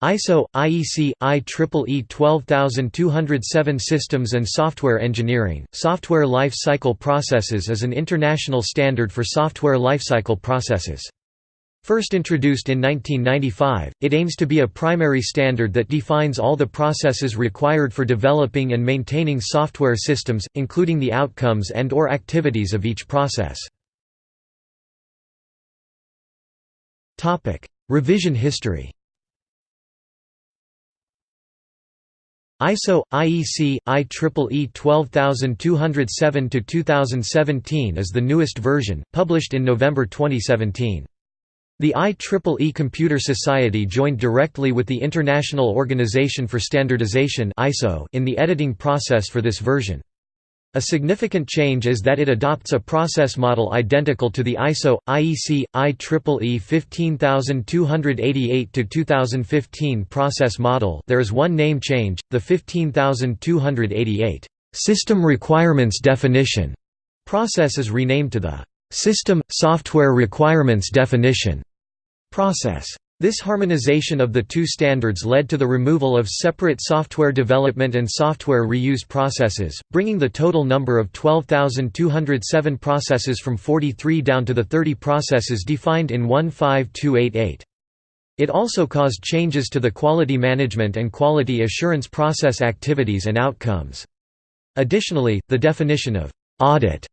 ISO IEC IEEE 12207 Systems and Software Engineering Software Life Cycle Processes is an international standard for software lifecycle processes. First introduced in 1995, it aims to be a primary standard that defines all the processes required for developing and maintaining software systems, including the outcomes and or activities of each process. Revision history ISO IEC IEEE 12207-2017 is the newest version, published in November 2017. The IEEE Computer Society joined directly with the International Organization for Standardization (ISO) in the editing process for this version. A significant change is that it adopts a process model identical to the ISO IEC IEEE 15288-2015 process model. There is one name change: the 15288 System Requirements Definition process is renamed to the System Software Requirements Definition process. This harmonization of the two standards led to the removal of separate software development and software reuse processes, bringing the total number of 12,207 processes from 43 down to the 30 processes defined in 15288. It also caused changes to the quality management and quality assurance process activities and outcomes. Additionally, the definition of «audit»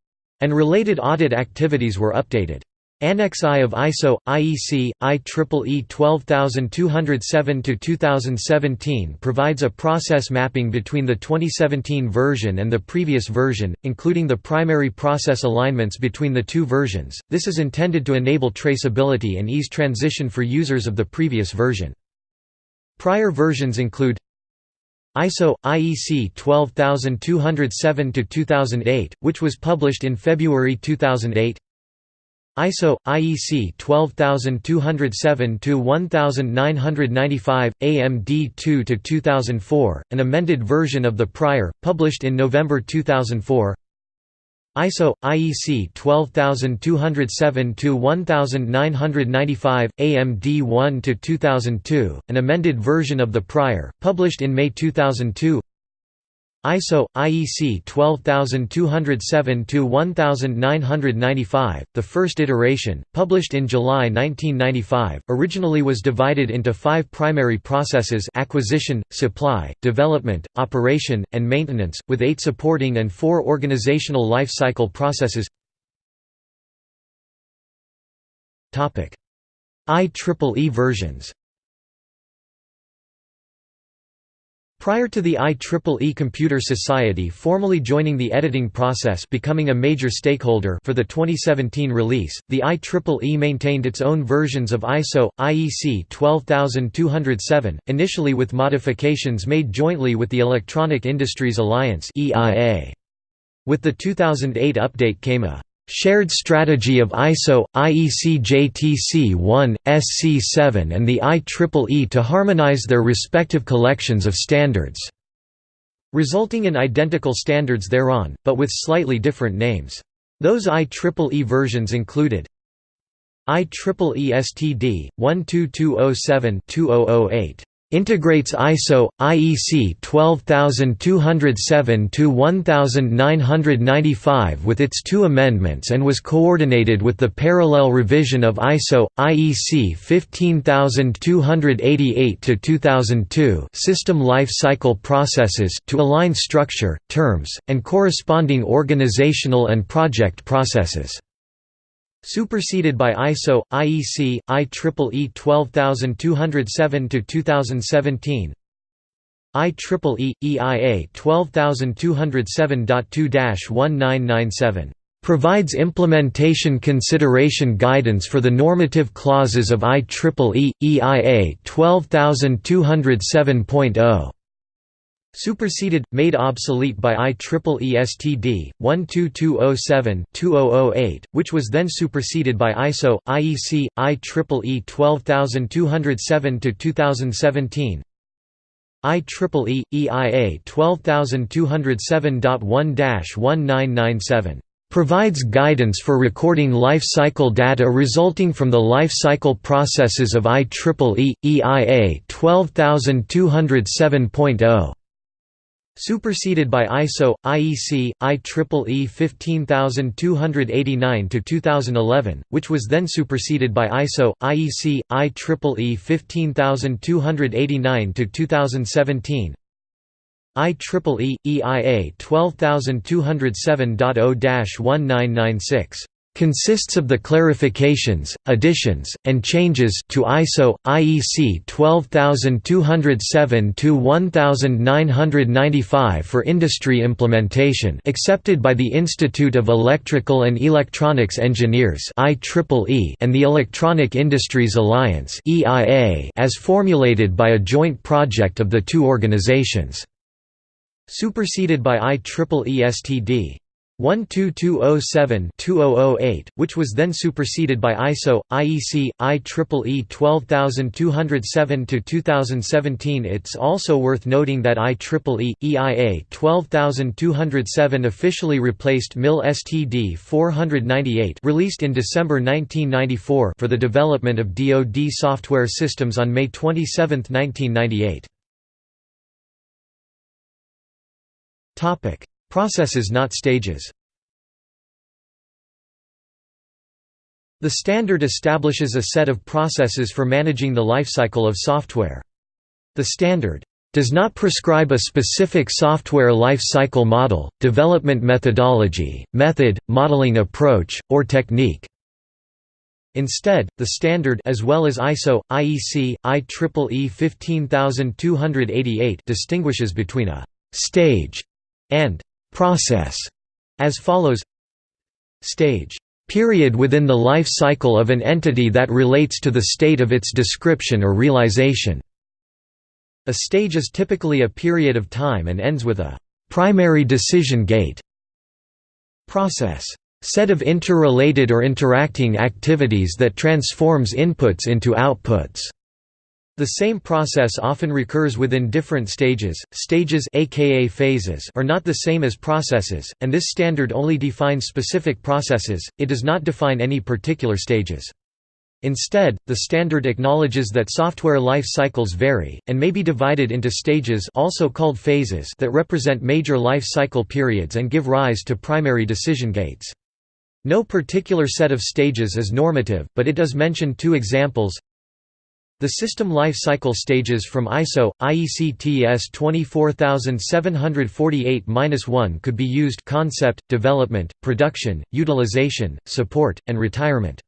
and related audit activities were updated. Annex I of ISO IEC IEEE 12207-2017 provides a process mapping between the 2017 version and the previous version, including the primary process alignments between the two versions. This is intended to enable traceability and ease transition for users of the previous version. Prior versions include ISO IEC 12207-2008, which was published in February 2008. ISO IEC 12207-1995 AMD 2 2004, an amended version of the prior, published in November 2004. ISO IEC 12207-1995 AMD 1 2002, an amended version of the prior, published in May 2002. ISO IEC 12207-1995, the first iteration, published in July 1995, originally was divided into five primary processes acquisition, supply, development, operation, and maintenance, with eight supporting and four organizational life cycle processes. IEEE versions Prior to the IEEE Computer Society formally joining the editing process becoming a major stakeholder for the 2017 release, the IEEE maintained its own versions of ISO, IEC 12207, initially with modifications made jointly with the Electronic Industries Alliance With the 2008 update came a Shared strategy of ISO, IEC JTC1, SC7 and the IEEE to harmonize their respective collections of standards, resulting in identical standards thereon, but with slightly different names. Those IEEE versions included IEEE STD 12207-2008 integrates ISO IEC 12207-1995 with its two amendments and was coordinated with the parallel revision of ISO IEC 15288-2002 system life cycle processes to align structure, terms, and corresponding organizational and project processes. Superseded by ISO, IEC, IEEE 12207-2017 IEEE, EIA 12207.2-1997 provides implementation consideration guidance for the normative clauses of IEEE, EIA 12207.0 Superseded, made obsolete by IEEE STD 12207-2008, which was then superseded by ISO IEC IEEE 12207-2017. IEEE EIA 12207.1-1997 provides guidance for recording life cycle data resulting from the life cycle processes of IEEE EIA 12207.0 Superseded by ISO, IEC, IEEE 15289-2011, which was then superseded by ISO, IEC, IEEE 15289-2017 IEEE, EIA 12207.0-1996 consists of the clarifications, additions, and changes to ISO IEC 12207-1995 for industry implementation accepted by the Institute of Electrical and Electronics Engineers IEEE and the Electronic Industries Alliance EIA as formulated by a joint project of the two organizations. Superseded by IEEE STD 12207-2008, which was then superseded by ISO, IEC, IEEE 12207-2017 It's also worth noting that IEEE, EIA 12207 officially replaced MIL STD 498 released in December 1994 for the development of DoD software systems on May 27, 1998. Processes not stages The standard establishes a set of processes for managing the lifecycle of software. The standard does not prescribe a specific software life cycle model, development methodology, method, modeling approach, or technique. Instead, the standard as well as ISO, IEC, IEEE 15288 distinguishes between a «stage» and Process as follows Stage period within the life cycle of an entity that relates to the state of its description or realization. A stage is typically a period of time and ends with a primary decision gate. Process set of interrelated or interacting activities that transforms inputs into outputs. The same process often recurs within different stages. Stages aka phases are not the same as processes, and this standard only defines specific processes, it does not define any particular stages. Instead, the standard acknowledges that software life cycles vary, and may be divided into stages also called phases that represent major life cycle periods and give rise to primary decision gates. No particular set of stages is normative, but it does mention two examples the system life cycle stages from ISO, IEC TS 24748-1 could be used concept, development, production, utilization, support, and retirement.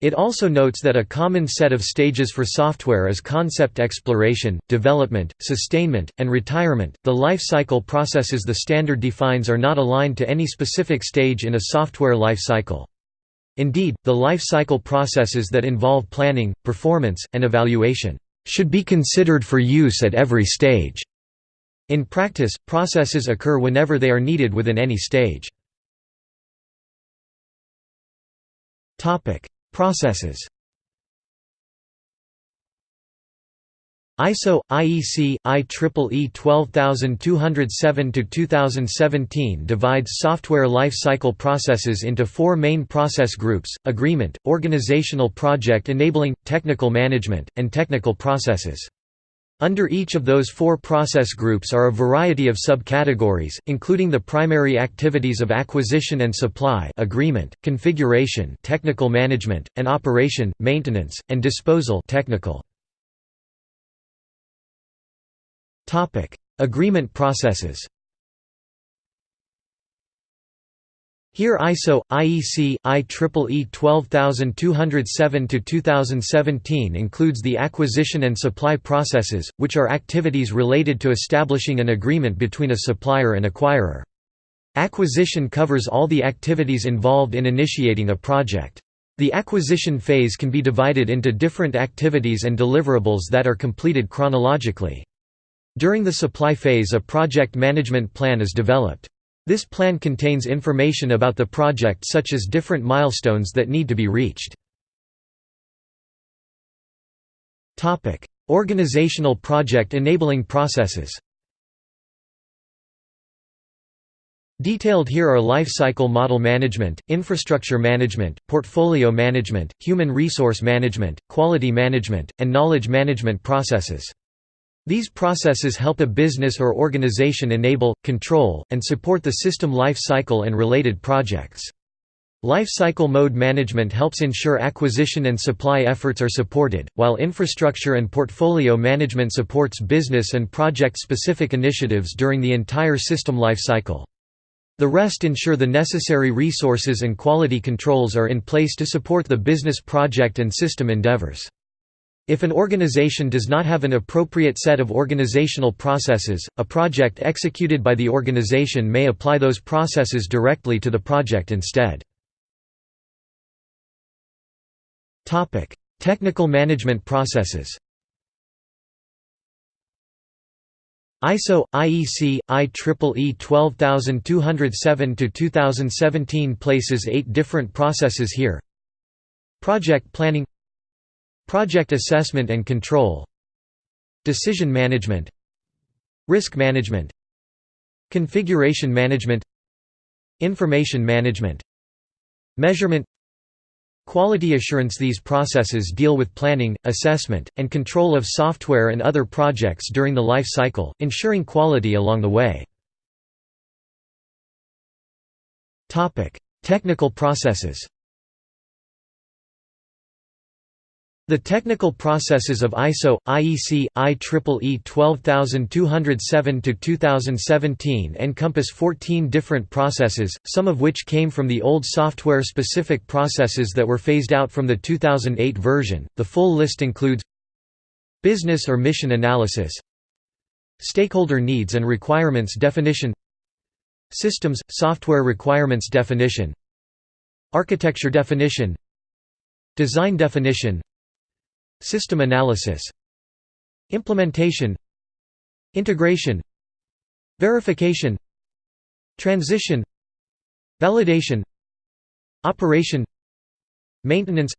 It also notes that a common set of stages for software is concept exploration, development, sustainment, and retirement. The life cycle processes the standard defines are not aligned to any specific stage in a software life cycle. Indeed, the life cycle processes that involve planning, performance, and evaluation should be considered for use at every stage. In practice, processes occur whenever they are needed within any stage. Processes ISO IEC IEEE 12207-2017 divides software lifecycle processes into four main process groups: agreement, organizational project enabling, technical management, and technical processes. Under each of those four process groups are a variety of subcategories, including the primary activities of acquisition and supply agreement, configuration technical management, and operation, maintenance, and disposal technical. Topic: Agreement processes. Here ISO, IEC, IEEE 12207-2017 includes the acquisition and supply processes, which are activities related to establishing an agreement between a supplier and acquirer. Acquisition covers all the activities involved in initiating a project. The acquisition phase can be divided into different activities and deliverables that are completed chronologically. During the supply phase a project management plan is developed. This plan contains information about the project such as different milestones that need to be reached. Organizational project enabling processes Detailed here are life cycle model management, infrastructure management, portfolio management, human resource management, quality management, and knowledge management processes. These processes help a business or organization enable, control, and support the system life cycle and related projects. Life cycle model management helps ensure acquisition and supply efforts are supported, while infrastructure and portfolio management supports business and project-specific initiatives during the entire system life cycle. The rest ensure the necessary resources and quality controls are in place to support the business project and system endeavors. If an organization does not have an appropriate set of organizational processes, a project executed by the organization may apply those processes directly to the project instead. Technical management processes. ISO IEC IEEE 12207 to 2017 places 8 different processes here. Project planning Project assessment and control Decision management Risk management Configuration management Information management Measurement Quality assurance These processes deal with planning, assessment, and control of software and other projects during the life cycle, ensuring quality along the way. Technical processes The technical processes of ISO, IEC, IEEE 12207-2017 encompass 14 different processes, some of which came from the old software-specific processes that were phased out from the 2008 version. The full list includes Business or mission analysis Stakeholder needs and requirements definition Systems – software requirements definition Architecture definition Design definition System analysis Implementation Integration Verification Transition Validation Operation Maintenance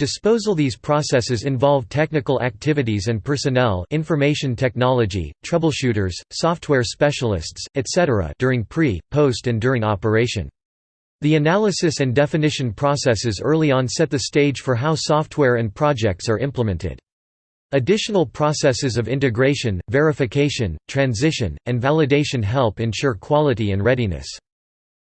Disposal These processes involve technical activities and personnel information technology, troubleshooters, software specialists, etc. during pre, post and during operation. The analysis and definition processes early on set the stage for how software and projects are implemented. Additional processes of integration, verification, transition, and validation help ensure quality and readiness.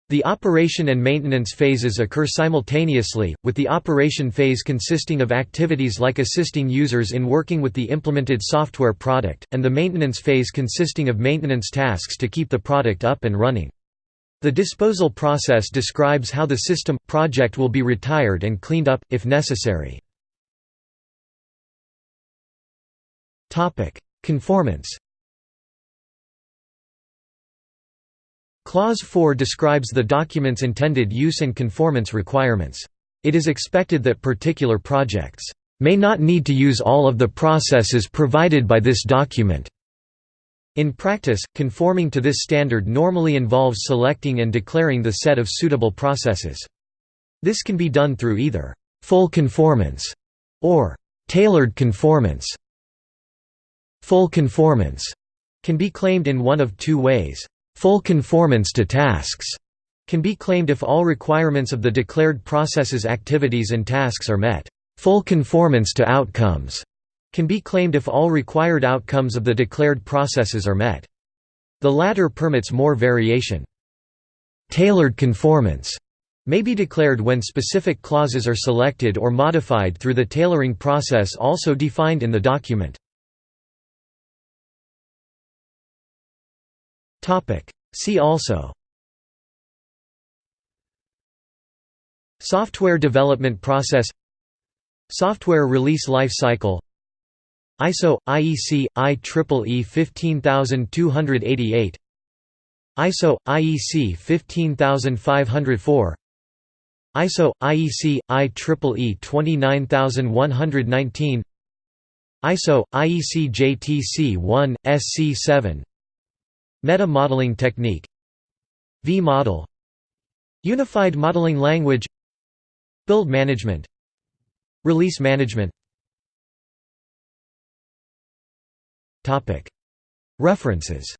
The operation and maintenance phases occur simultaneously, with the operation phase consisting of activities like assisting users in working with the implemented software product, and the maintenance phase consisting of maintenance tasks to keep the product up and running. The disposal process describes how the system, project will be retired and cleaned up, if necessary. Conformance Clause 4 describes the document's intended use and conformance requirements. It is expected that particular projects may not need to use all of the processes provided by this document. In practice, conforming to this standard normally involves selecting and declaring the set of suitable processes. This can be done through either «full conformance» or «tailored conformance». Full conformance can be claimed in one of two ways. Full conformance to tasks can be claimed if all requirements of the declared processes activities and tasks are met. Full conformance to outcomes can be claimed if all required outcomes of the declared processes are met. The latter permits more variation. Tailored conformance may be declared when specific clauses are selected or modified through the tailoring process also defined in the document. See also Software development process Software release life cycle ISO IEC IEEE 15288 ISO IEC 15504 ISO IEC IEEE 29119 ISO IEC JTC 1 SC7 Meta modeling technique. V-model Unified modeling language. Build management. Release management References